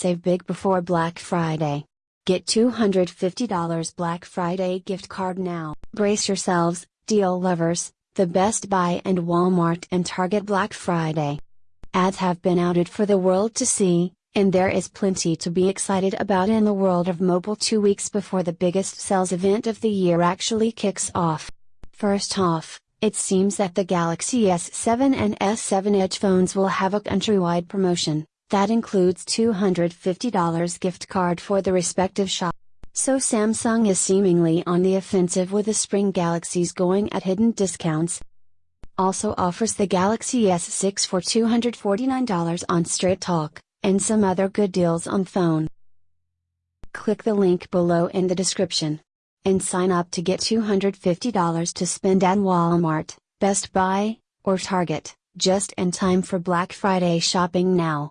Save big before Black Friday. Get $250 Black Friday gift card now. Brace yourselves, deal lovers, the Best Buy and Walmart and Target Black Friday. Ads have been outed for the world to see, and there is plenty to be excited about in the world of mobile two weeks before the biggest sales event of the year actually kicks off. First off, it seems that the Galaxy S7 and S7 Edge phones will have a countrywide promotion, that includes $250 gift card for the respective shop. So Samsung is seemingly on the offensive with the spring Galaxies going at hidden discounts. Also offers the Galaxy S6 for $249 on Straight Talk, and some other good deals on phone. Click the link below in the description. And sign up to get $250 to spend at Walmart, Best Buy, or Target, just in time for Black Friday shopping now.